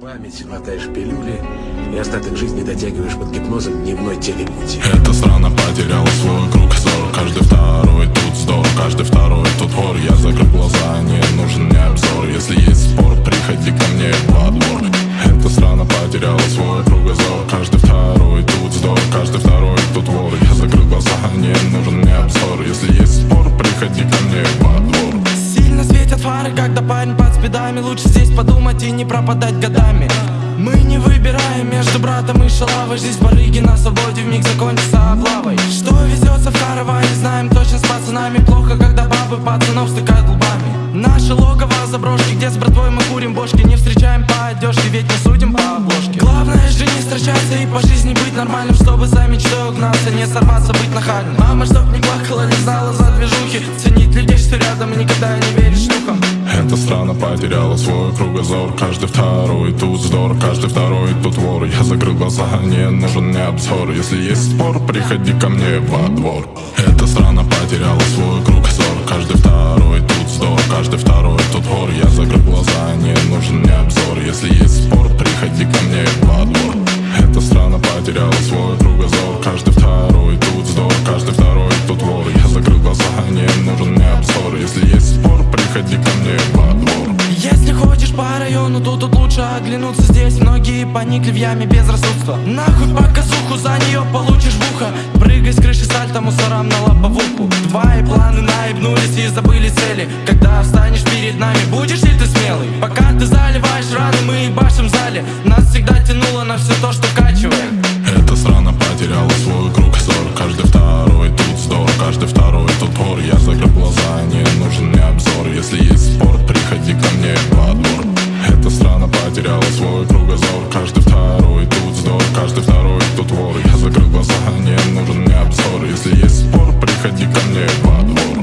Память, глотаешь пилюли и остаток жизни дотягиваешь под гипнозом дневной телепути. Фары, когда парень под спидами. Лучше здесь подумать и не пропадать годами. Мы не выбираем между братом и шалавой. Жизнь барыги на свободе вмиг закончится облавой. Что везется в караване, знаем точно с пацанами Плохо, когда бабы пацанов стыкают лбами. Наше логово заброшки, где с братвой мы курим бошки. Не встречаем по одежке, ведь не судим по обложке. Главное же не строчаться и по жизни быть нормальным Чтобы за мечтой угнаться, не сорваться, быть нахальным. Мама, чтоб не плакала, не знала за движухи потеряла свой кругозор. Каждый второй тут здор, каждый второй тут вор. Я закрыл глаза, не нужен мне обзор. Если есть спор, приходи ко мне во двор. Эта страна потеряла свой кругозор. Каждый второй тут здор, каждый второй тут вор. Я закрыл глаза, не нужен мне обзор. Если есть спор, приходи ко мне во двор. Эта страна потеряла свой кругозор. Каждый второй тут здор, каждый второй тут вор. Я закрыл глаза, не нужен мне обзор. Если есть спор, приходи ко мне во двор по району, то тут лучше оглянуться. Здесь многие поникли в яме безрассудства Нахуй показуху, за нее получишь в ухо Прыгай с крыши сальто мусорам на лобовуху Твои планы наебнулись и забыли цели. Когда встанешь перед нами, будешь ли ты смелый? Пока ты заливаешь раны, мы ебашим в зале. Нас всегда тянуло на все то, что качивает Эта страна закрыл глаза, не нужен мне обзор. Если есть спор, приходи ко мне во двор